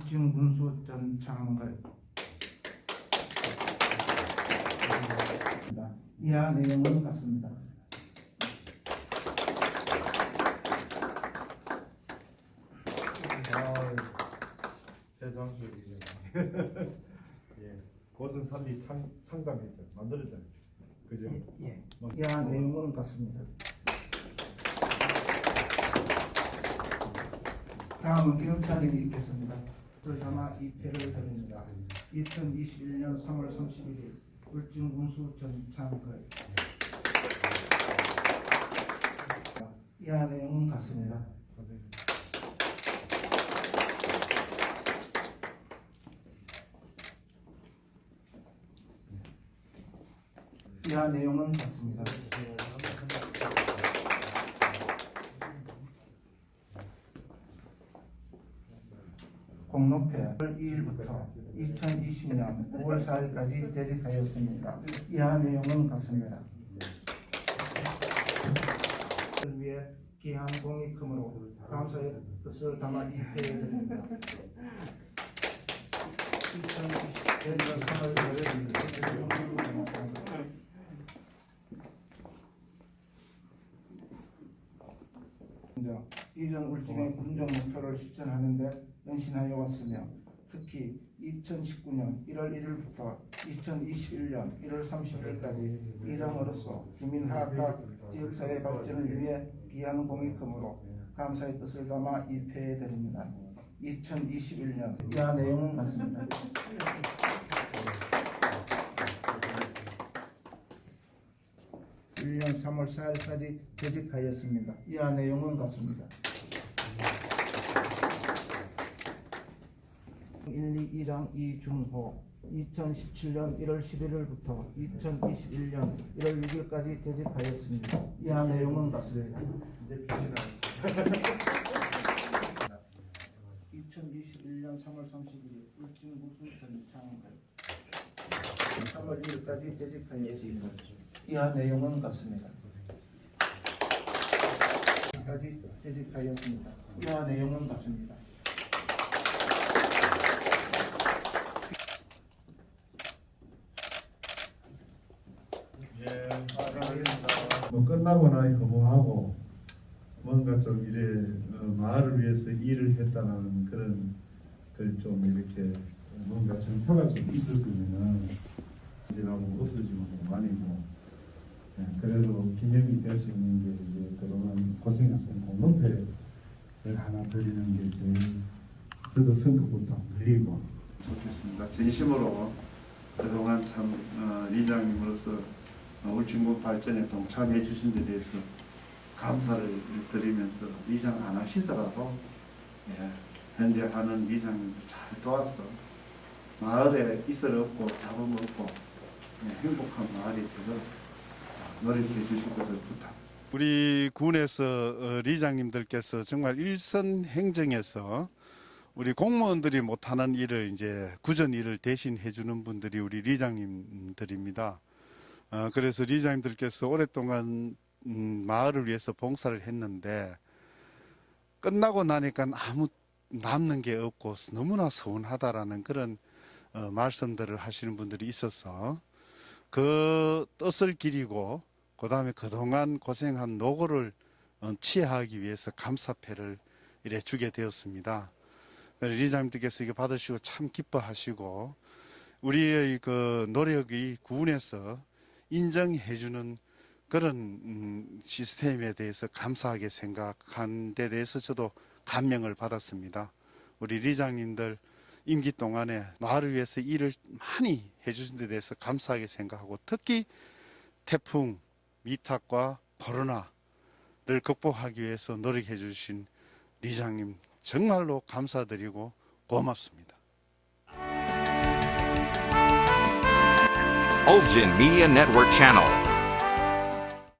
울진 군수전 창걸 이하 내용은 같습니다. 대장술이죠. 예, 그것은 산디 창 창담했죠, 만들었잖아요. 그죠? 예. 이하 내용은 같습니다. 다음은 기록차림이 있겠습니다. 드사마 2패를 드립니다. 2021년 3월 31일 울진군수 전창걸 이하 내용은 같습니다. 이하 내용은 같습니다. 공로패 2일부터 2020년 5월 4일까지 재직하였습니다. 이하 내용은 같습니다. 을 위해 귀한 공익금으로 감사의 뜻을 담아 입회해드립니다. 2020년 3월 4일 먼저 이전 울진의 군정 목표를 실천하는 데 연신하여 왔으며 특히 2019년 1월 1일부터 2021년 1월 30일까지 이장으로서 주민 화합과 지역사회 발전을 위해 귀한 공익금으로 감사의 뜻을 담아 입회해 드립니다. 2021년 이하 내용은 같습니다. (1년 3월 4일까지) 재직하였습니다. 이하 내용은 같습니다. 1, 2, 2장 이준호 2017년 1월 11일부터 2021년 1월 6일까지 재직하였습니다. 이하 내용은 같습니다. 이제 표시나 2021년 3월 31일 울진구수 전창걸 3월 1일까지 재직하였습니다. 이하 내용은 같습니다. 까지 재직하였습니다. 이하 내용은 같습니다. 예. 뭐 끝나거나 허무하고 뭔가 좀 이래 어, 마을을 위해서 일을 했다는 그런 걸좀 이렇게 뭔가 정서가 좀 있었으면은 지나고 없어지고 많이 뭐 예, 그래도 기념이 될 수 있는 게 그동안 고생하신 공로패를 하나 드리는 게 제일 저도 선거부터 늘리고 좋겠습니다. 진심으로 그동안 참 어, 리장님으로서 어, 울진군 발전에 동참해 주신 데 대해서 감사를 드리면서 리장 안 하시더라도 예, 현재 하는 리장님도 잘 도와서 마을에 이슬 없고 잡음 없고 예, 행복한 마을이 되도록 노력해 주실 것을 부탁. 우리 군에서 어, 리장님들께서 정말 일선 행정에서 우리 공무원들이 못하는 일을 이제 구전 일을 대신 해 주는 분들이 우리 리장님들입니다. 어, 그래서 리장님들께서 오랫동안 음, 마을을 위해서 봉사를 했는데 끝나고 나니까 아무 남는 게 없고 너무나 서운하다라는 그런 어, 말씀들을 하시는 분들이 있어서 그 뜻을 기리고 그 다음에 그동안 고생한 노고를 어, 치하하기 위해서 감사패를 이래 주게 되었습니다. 리장님들께서 이거 받으시고 참 기뻐하시고 우리의 그 노력이 구운에서 인정해주는 그런 음, 시스템에 대해서 감사하게 생각한 데 대해서 저도 감명을 받았습니다. 우리 리장님들 임기 동안에 마을을 위해서 일을 많이 해주신 데 대해서 감사하게 생각하고 특히 태풍, 미탁과 코로나를 극복하기 위해서 노력해 주신 리장님 정말로 감사드리고 고맙습니다. Olgin Media Network.